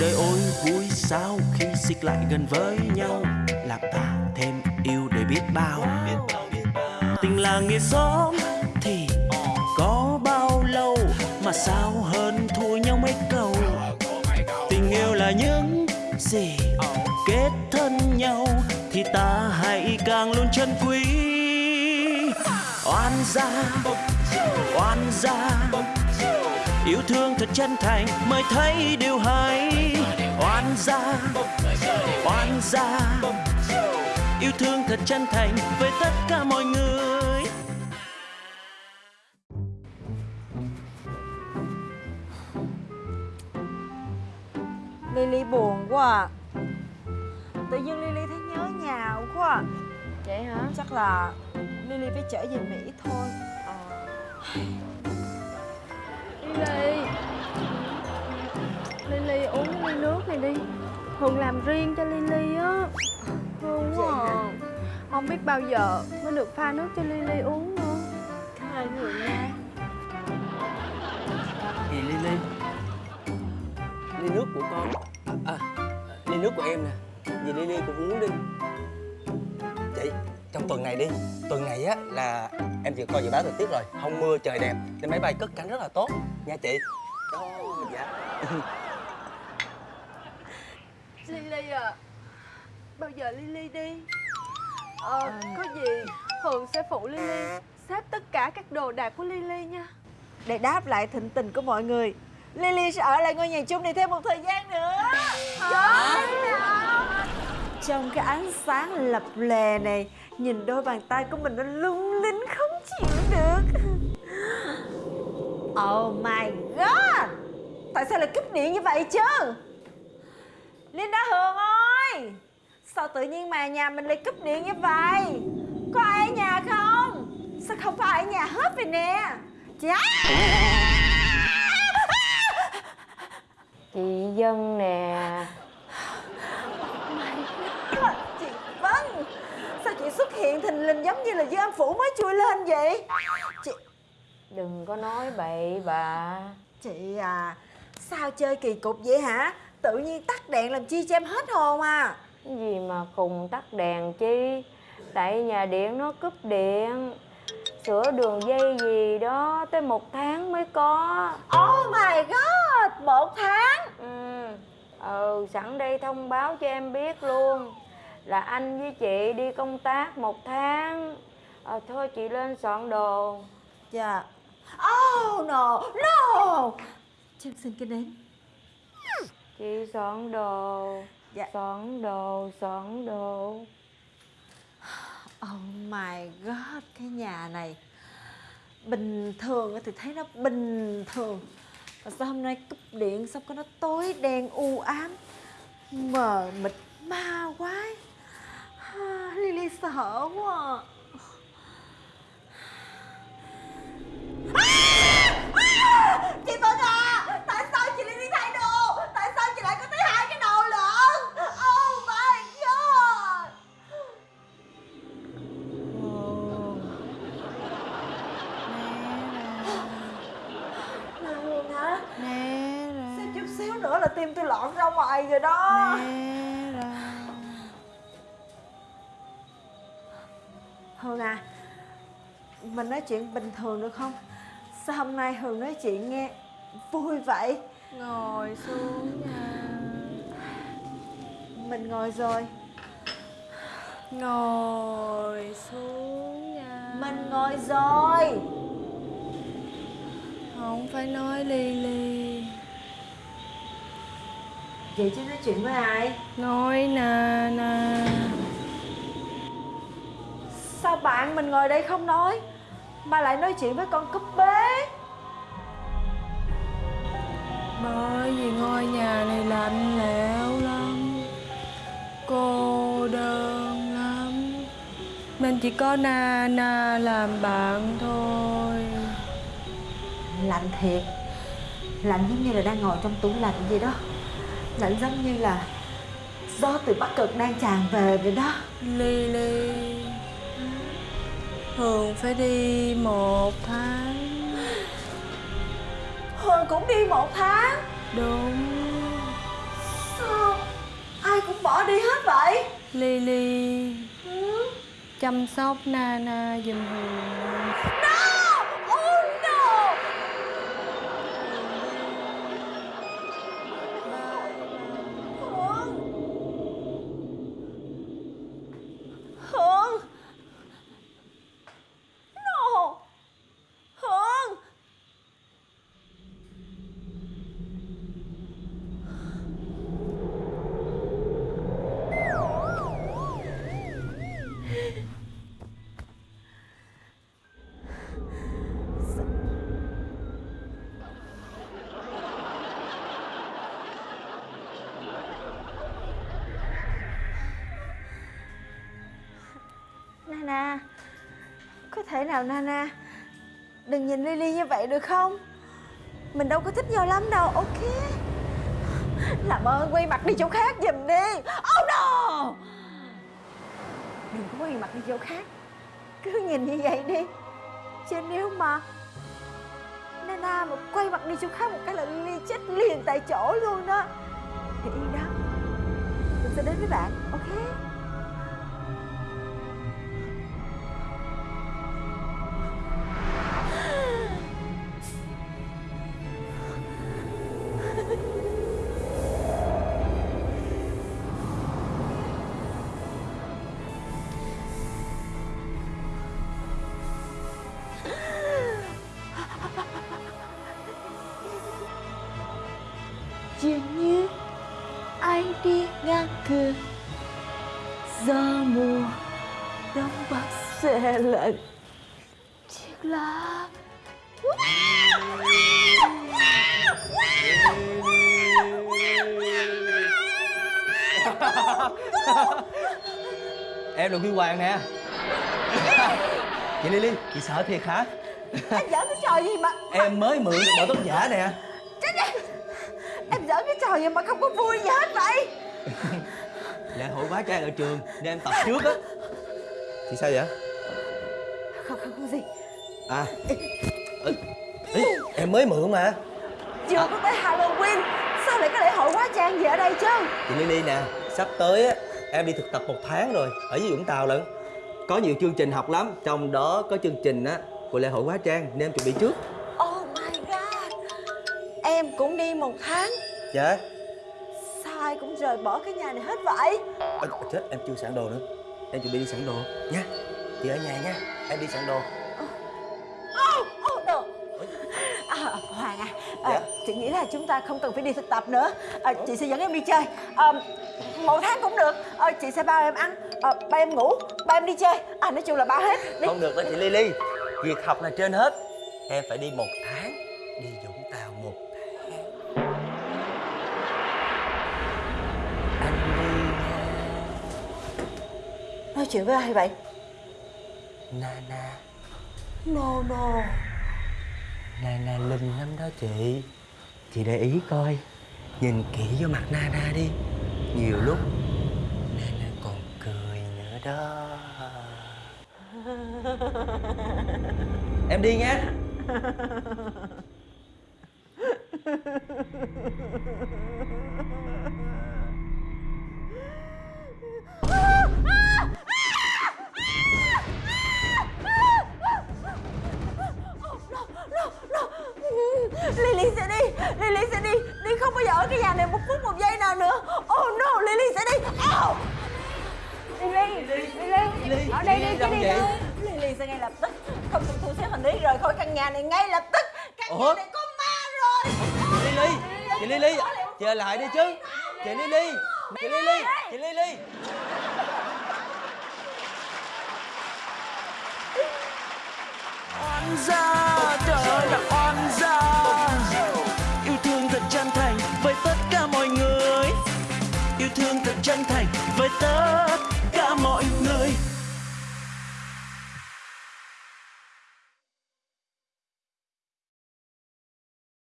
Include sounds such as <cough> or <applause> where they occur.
đời ôi, vui sao khi xích lại gần với nhau? Làm ta thêm yêu để biết bao. Tình là nghĩa xóm thì có bao lâu mà sao hơn thua nhau mấy câu? Tình yêu là những gì kết thân nhau thì ta hãy càng luôn chân quý. Oan gia oan gia yêu thương thật chân thành mới thấy điều hay oan gia oan gia yêu thương thật chân thành với tất cả mọi người Lily buồn quá à. Tự nhiên Lily thấy nhớ nhà quá à. Vậy hả? Chắc là Lily phải trở về Mỹ thôi Lily. Lily uống ly nước này đi. Hường làm riêng cho Lily á. Hương quá à. Không biết bao giờ mới được pha nước cho Lily uống nữa. Cảm ơn Hường nha. Gì Lily Ly nước của con À ly nước của em nè. Vì Lily cũng uống đi. Chị trong tuần này đi Tuần này á là em vừa coi dự báo thời tiết rồi Không mưa trời đẹp Nên máy bay cất cánh rất là tốt. Nha chị. Đó dạ <laughs> Lily à Bao giờ Lily đi? Ờ có gì Hường sẽ phụ Lily Xếp tất cả các đồ đạc của Lily nha. Để đáp lại thịnh tình của mọi người Lily sẽ ở lại ngôi nhà chung này thêm một thời gian nữa. Trong cái ánh sáng lập lè này Nhìn đôi bàn tay của mình nó lung được. Oh my god! Tại sao lại cúp điện như vậy chứ? Linda Hường ơi! Sao tự nhiên mà nhà mình lại cúp điện như vậy? Có ai ở nhà không? Sao không có ai ở nhà hết vậy nè? Chị Dân nè Chị Vân Sao chị xuất hiện thình lình giống như là dương âm phủ mới chui lên vậy. Chị Đừng có nói bậy bà. Chị à Sao chơi kỳ cục vậy hả? Tự nhiên tắt đèn làm chi cho em hết hồn à? Cái gì mà cùng tắt đèn chi? Tại nhà điện nó cúp điện. Sửa đường dây gì đó Tới một tháng mới có. Oh my god Một tháng? Ừ, ừ sẵn đây thông báo cho em biết luôn Là anh với chị đi công tác một tháng. Ờ thôi chị lên soạn đồ. Dạ. Oh no no. Chân xin cái nến Chị soạn đồ. Dạ. Soạn đồ, soạn đồ. Oh my god Cái nhà này. Bình thường thì thấy nó bình thường. Mà sao hôm nay cúp điện Xong có nó tối đen u ám Mờ mịt hở quá à. À! Chị Vân à Tại sao chị lại đi thay đồ Tại sao chị lại có tới hai cái đồ lận Oh my god Là Nè hả Nè Sao chút xíu nữa là tim tôi lọn ra ngoài rồi đó Nè à Mình nói chuyện bình thường được không? Sao hôm nay Hương nói chuyện nghe vui vậy? Ngồi xuống nha. Mình ngồi rồi. Ngồi xuống nha. Mình ngồi rồi. Không phải nói ly ly Vậy chứ nói chuyện với ai? Nói nè nè bạn mình ngồi đây không nói Mà lại nói chuyện với con cúp bế. Bởi vì ngôi nhà này lạnh lẽo lắm Cô đơn lắm. Nên chỉ có Na Na làm bạn thôi. Lạnh thiệt. Lạnh giống như là đang ngồi trong tủ lạnh vậy đó. Lạnh giống như là Gió từ Bắc Cực đang tràn về vậy đó. Ly Ly Hường phải đi một tháng. Hương cũng đi một tháng? Đúng. Sao? Ai cũng bỏ đi hết vậy? Lily. Chăm sóc Nana giùm Hường thế thể nào, Nana? Đừng nhìn Lily như vậy được không? Mình đâu có thích nhau lắm đâu, Ok? Làm ơn quay mặt đi chỗ khác giùm đi. Oh no! Đừng có quay mặt đi chỗ khác. Cứ nhìn như vậy đi. Chứ nếu mà Nana mà quay mặt đi chỗ khác một cái là Lily chết liền tại chỗ luôn đó. Thì yên đó. Mình sẽ đến với bạn, Ok? Dường như ai đi ngang cửa. Gió mùa đông bắc xe lạnh. Chiếc lá. <laughs> Em là Huy Hoàng nè. Chị Lily, chị sợ thiệt hả? em giỡn cái trò gì mà? Em mới mượn được bộ tóc giả nè em giỡn cái trò gì mà không có vui gì hết vậy. Lễ hội hóa trang ở trường nên em tập trước á. Chị sao vậy? không không có gì. À ừ, ý, Em mới mượn mà. Chưa có tới halloween sao lại có lễ hội hóa trang gì ở đây chứ? Chị Lily nè Sắp tới á Em đi thực tập một tháng rồi Ở dưới Vũng Tàu lận. Có nhiều chương trình học lắm Trong đó có chương trình á Của lễ hội hóa trang Nên em chuẩn bị trước cũng đi một tháng. Dạ. Sao ai cũng rời bỏ cái nhà này hết vậy. À, Chết em chưa sẵn đồ nữa. Em chuẩn bị đi sẵn đồ. Nha Chị ở nhà nha. Em đi sẵn đồ. Oh, oh no. À, Hoàng à, à Dạ? chị nghĩ là chúng ta không cần phải đi thực tập nữa. À, Chị sẽ dẫn em đi chơi. À, Một tháng cũng được. À, Chị sẽ bao em ăn. À, Bao em ngủ Bao em đi chơi. À nói chung là bao hết. Đi. Không được đâu chị Lily. Việc học là trên hết. Em phải đi một tháng Đi Vũng Tàu một Nói chuyện với ai vậy? Nana. No no. Nana linh lắm đó chị. Chị để ý coi. Nhìn kỹ vô mặt Nana đi. Nhiều lúc Nana còn cười nữa đó. <laughs> Em đi nha Lily sẽ đi Lily sẽ đi. Đi không bao giờ ở cái nhà này một phút một giây nào nữa. Oh no Lily sẽ đi. Oh. Lily Lily Ở đây đi chứ đi đâu Lily sẽ ngay lập tức. Không cần thu xếp hành lý rời khỏi căn nhà này ngay lập tức. Căn Ủa? nhà này có Chị Lily Chị lại đi chứ. Chị Lily Chị Lily Chị Lily. Oan gia trời ơi là oan gia yêu thương thật chân thành với tất cả mọi người. Yêu thương thật chân thành với tất cả mọi người